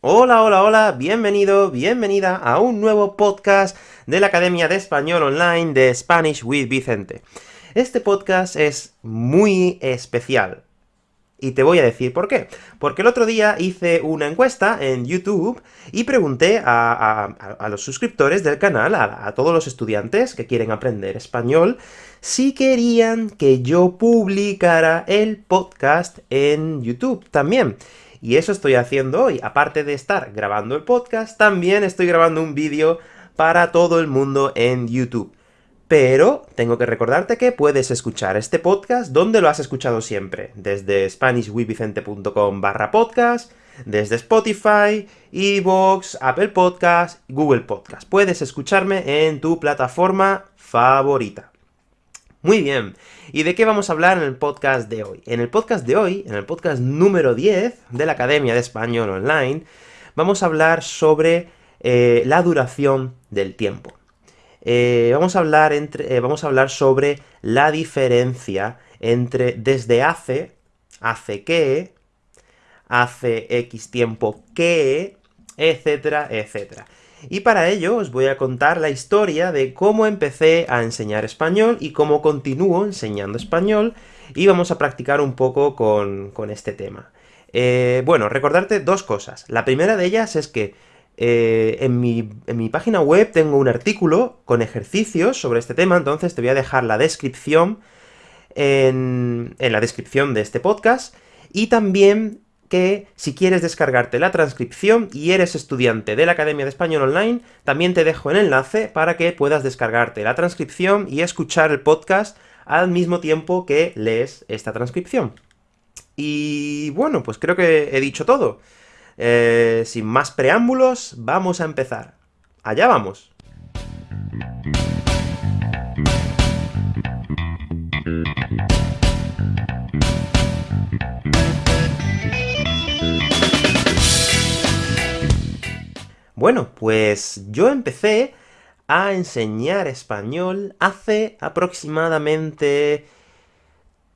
Hola, hola, hola, bienvenido, bienvenida a un nuevo podcast de la Academia de Español Online de Spanish with Vicente. Este podcast es muy especial, y te voy a decir por qué. Porque el otro día hice una encuesta en YouTube, y pregunté a, los suscriptores del canal, a, todos los estudiantes que quieren aprender español, si querían que yo publicara el podcast en YouTube también. Y eso estoy haciendo hoy. Aparte de estar grabando el podcast, también estoy grabando un vídeo para todo el mundo en YouTube. Pero tengo que recordarte que puedes escuchar este podcast donde lo has escuchado siempre, desde SpanishWithVicente.com barra podcast, desde Spotify, Evox, Apple Podcast, Google Podcast. Puedes escucharme en tu plataforma favorita. Muy bien, ¿y de qué vamos a hablar en el podcast de hoy? En el podcast de hoy, en el podcast número 10 de la Academia de Español Online, vamos a hablar sobre eh, la duración del tiempo. Eh, vamos, a hablar entre, eh, vamos a hablar sobre la diferencia entre desde hace, hace que, hace X tiempo que, etcétera, etcétera. Y para ello os voy a contar la historia de cómo empecé a enseñar español y cómo continúo enseñando español, y vamos a practicar un poco con, este tema. Eh, bueno, recordarte dos cosas. La primera de ellas es que eh, en, mi, página web tengo un artículo con ejercicios sobre este tema, entonces te voy a dejar la descripción en, la descripción de este podcast, y también que si quieres descargarte la transcripción y eres estudiante de la Academia de Español Online, también te dejo el enlace para que puedas descargarte la transcripción y escuchar el podcast al mismo tiempo que lees esta transcripción. Y bueno, pues creo que he dicho todo. Eh, sin más preámbulos, vamos a empezar. ¡Allá vamos! Bueno, pues yo empecé a enseñar español hace aproximadamente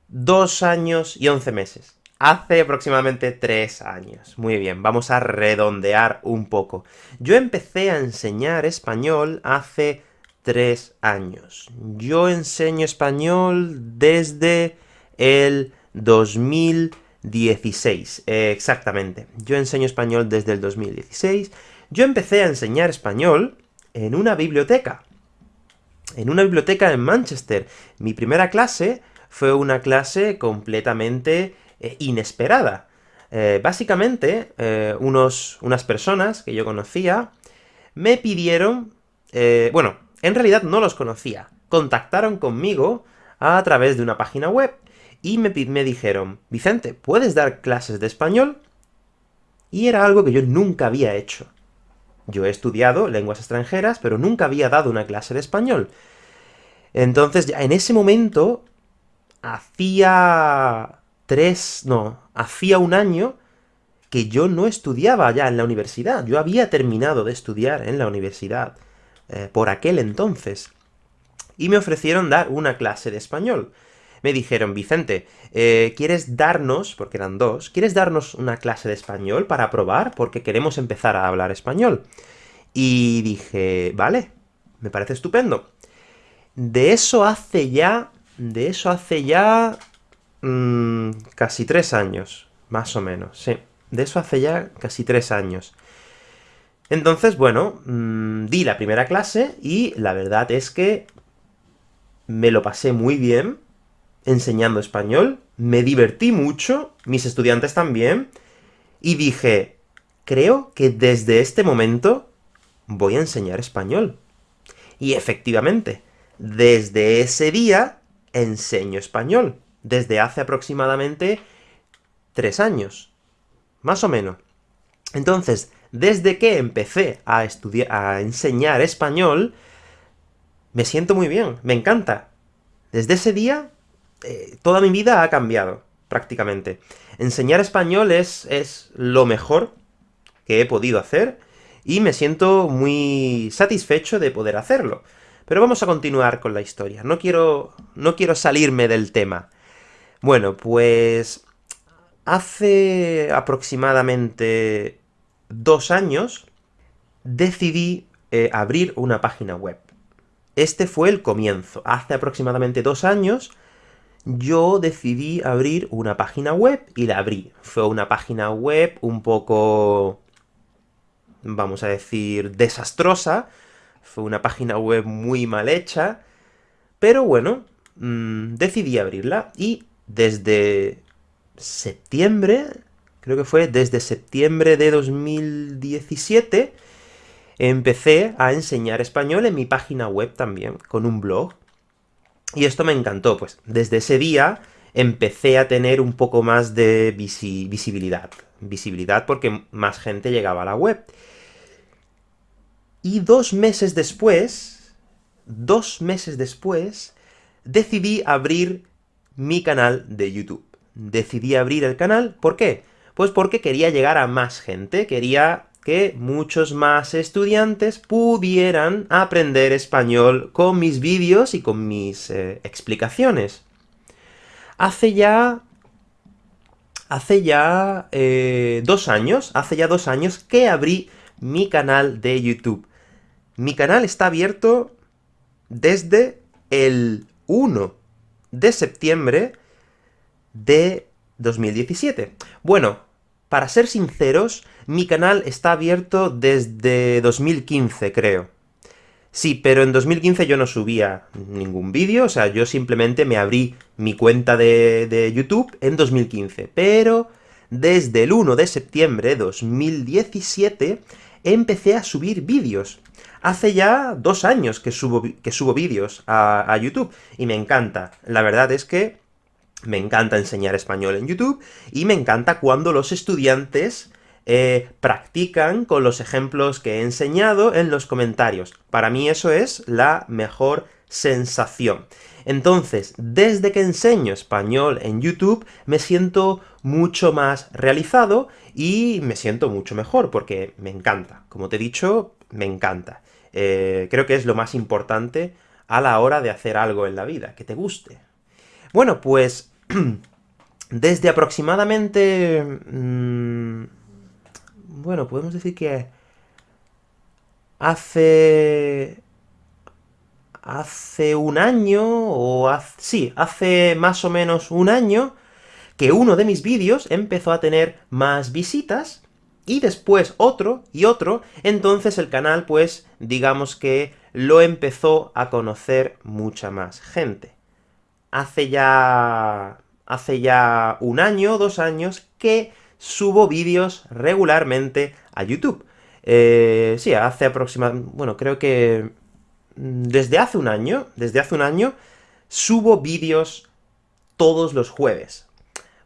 dos años y once meses. Hace aproximadamente tres años. Muy bien, vamos a redondear un poco. Yo empecé a enseñar español hace tres años. Yo enseño español desde el 2016, exactamente. Yo enseño español desde el 2016. Yo empecé a enseñar español en una biblioteca. En una biblioteca en Manchester. Mi primera clase fue una clase completamente eh, inesperada. Eh, básicamente, eh, unos, unas personas que yo conocía me pidieron... bueno, en realidad no los conocía. Contactaron conmigo a través de una página web, y me, me dijeron, Vicente, ¿puedes dar clases de español? Y era algo que yo nunca había hecho. Yo he estudiado lenguas extranjeras, pero nunca había dado una clase de español. Entonces, ya en ese momento, hacía tres, no, hacía un año que yo no estudiaba ya en la universidad. Yo había terminado de estudiar en la universidad eh, por aquel entonces. Y me ofrecieron dar una clase de español. Me dijeron, Vicente, eh, ¿quieres darnos, porque eran dos, ¿quieres darnos una clase de español para probar? Porque queremos empezar a hablar español. Y dije, vale, me parece estupendo. De eso hace ya, de eso hace ya Mm, casi tres años, más o menos, sí. De eso hace ya casi tres años. Entonces, bueno, mm, di la primera clase, y la verdad es que me lo pasé muy bien enseñando español, me divertí mucho, mis estudiantes también, y dije, creo que desde este momento voy a enseñar español. Y efectivamente, desde ese día enseño español desde hace aproximadamente tres años, más o menos. Entonces, desde que empecé a estudiar, a enseñar español, me siento muy bien, me encanta. Desde ese día, eh, toda mi vida ha cambiado, prácticamente. Enseñar español es, es lo mejor que he podido hacer, y me siento muy satisfecho de poder hacerlo. Pero vamos a continuar con la historia. No quiero, no quiero salirme del tema. Bueno, pues hace aproximadamente dos años decidí eh, abrir una página web. Este fue el comienzo. Hace aproximadamente dos años yo decidí abrir una página web, y la abrí. Fue una página web un poco vamos a decir, desastrosa, fue una página web muy mal hecha, pero bueno, mm, decidí abrirla, y desde septiembre, creo que fue desde septiembre de 2017, empecé a enseñar español en mi página web también, con un blog. Y esto me encantó, pues desde ese día empecé a tener un poco más de visibilidad. Visibilidad porque más gente llegaba a la web. Y dos meses después, dos meses después, decidí abrir mi canal de YouTube. Decidí abrir el canal, ¿por qué? Pues porque quería llegar a más gente, quería que muchos más estudiantes pudieran aprender español con mis vídeos y con mis eh, explicaciones. Hace ya... Hace ya eh, dos años, hace ya dos años que abrí mi canal de YouTube. Mi canal está abierto desde el 1 de septiembre de 2017. Bueno, para ser sinceros, mi canal está abierto desde 2015, creo. Sí, pero en 2015 yo no subía ningún vídeo, o sea, yo simplemente me abrí mi cuenta de, de, YouTube en 2015. Pero desde el 1 de septiembre de 2017 empecé a subir vídeos hace ya dos años que subo, que subo vídeos a, YouTube, y me encanta. La verdad es que me encanta enseñar español en YouTube, y me encanta cuando los estudiantes eh, practican con los ejemplos que he enseñado en los comentarios. Para mí eso es la mejor sensación. Entonces, desde que enseño español en YouTube, me siento mucho más realizado, y me siento mucho mejor, porque me encanta. Como te he dicho, me encanta. Eh, creo que es lo más importante a la hora de hacer algo en la vida, que te guste. Bueno, pues, desde aproximadamente... Mmm, bueno, podemos decir que hace... hace un año, o hace, sí, hace más o menos un año, que uno de mis vídeos empezó a tener más visitas, y después otro, y otro, entonces el canal, pues, digamos que lo empezó a conocer mucha más gente. Hace ya... hace ya un año, dos años, que subo vídeos regularmente a YouTube. Eh, sí, hace aproximadamente... bueno, creo que... Mm, desde hace un año, desde hace un año, subo vídeos todos los jueves.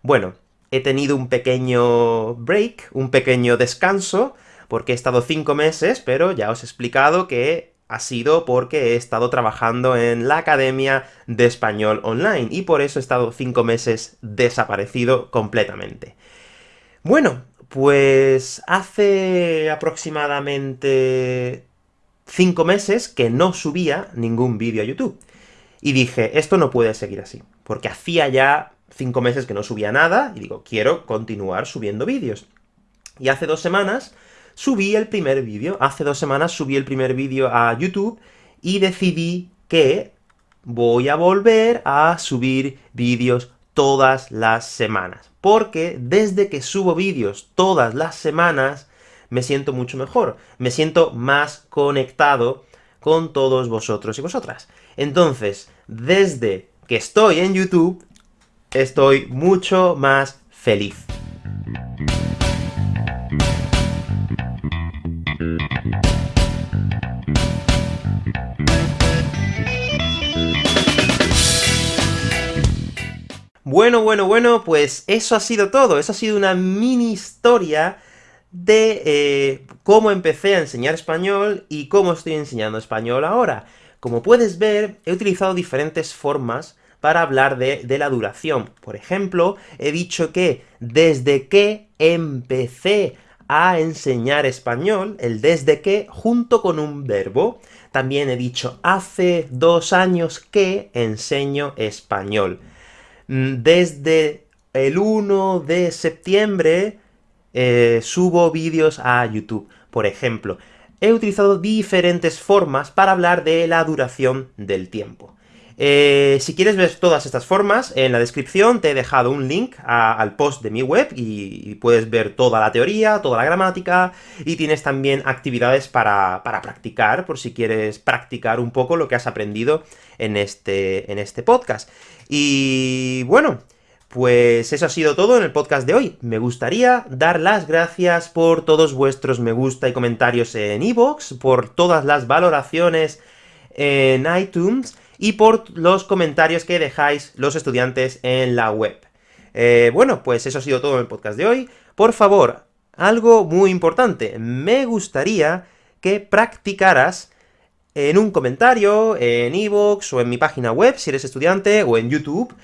Bueno, he tenido un pequeño break, un pequeño descanso, porque he estado cinco meses, pero ya os he explicado que ha sido porque he estado trabajando en la Academia de Español Online, y por eso he estado cinco meses desaparecido completamente. Bueno, pues hace aproximadamente cinco meses que no subía ningún vídeo a YouTube. Y dije, esto no puede seguir así, porque hacía ya cinco meses que no subía nada, y digo, quiero continuar subiendo vídeos. Y hace dos semanas subí el primer vídeo, hace dos semanas subí el primer vídeo a YouTube, y decidí que voy a volver a subir vídeos todas las semanas. Porque desde que subo vídeos todas las semanas, me siento mucho mejor, me siento más conectado con todos vosotros y vosotras. Entonces, desde que estoy en YouTube, estoy mucho más feliz. Bueno, bueno, bueno, pues eso ha sido todo, eso ha sido una mini historia de eh, cómo empecé a enseñar español y cómo estoy enseñando español ahora. Como puedes ver, he utilizado diferentes formas para hablar de, la duración. Por ejemplo, he dicho que desde que empecé a enseñar español, el desde que, junto con un verbo. También he dicho hace dos años que enseño español. mm, desde el 1 de septiembre eh, subo vídeos a YouTube. Por ejemplo, he utilizado diferentes formas para hablar de la duración del tiempo. Eh, si quieres ver todas estas formas, en la descripción te he dejado un link al post de mi web, y, puedes ver toda la teoría, toda la gramática, y tienes también actividades para, practicar, por si quieres practicar un poco lo que has aprendido en este, en este podcast. Y bueno, pues eso ha sido todo en el podcast de hoy. Me gustaría dar las gracias por todos vuestros me gusta y comentarios en iVoox, por todas las valoraciones en iTunes, y por los comentarios que dejáis los estudiantes en la web. Eh, bueno, pues eso ha sido todo en el podcast de hoy. Por favor, algo muy importante, me gustaría que practicaras en un comentario, en iVoox, o en mi página web, si eres estudiante, o en YouTube,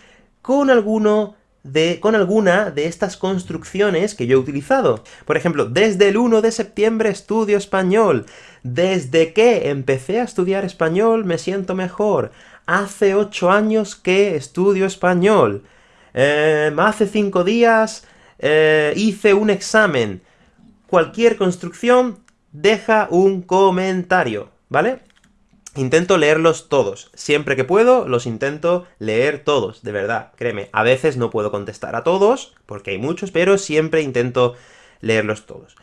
con alguno de, con alguna de estas construcciones que yo he utilizado. Por ejemplo, desde el 1 de septiembre estudio español. Desde que empecé a estudiar español me siento mejor. Hace 8 años que estudio español. Em, hace 5 días eh, hice un examen. Cualquier construcción deja un comentario, ¿vale? Intento leerlos todos. Siempre que puedo, los intento leer todos, de verdad, créeme. A veces no puedo contestar a todos, porque hay muchos, pero siempre intento leerlos todos.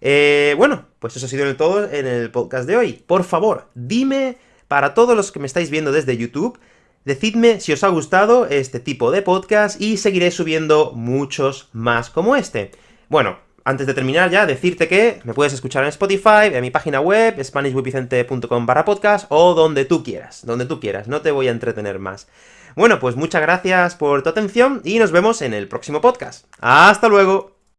Eh, bueno, pues eso ha sido todo en el podcast de hoy. Por favor, dime, para todos los que me estáis viendo desde YouTube, decidme si os ha gustado este tipo de podcast, y seguiré subiendo muchos más como este. Bueno, antes de terminar ya, decirte que me puedes escuchar en Spotify, en mi página web, SpanishWithVicente.com barra podcast, o donde tú quieras, donde tú quieras, no te voy a entretener más. Bueno, pues muchas gracias por tu atención, y nos vemos en el próximo podcast. ¡Hasta luego!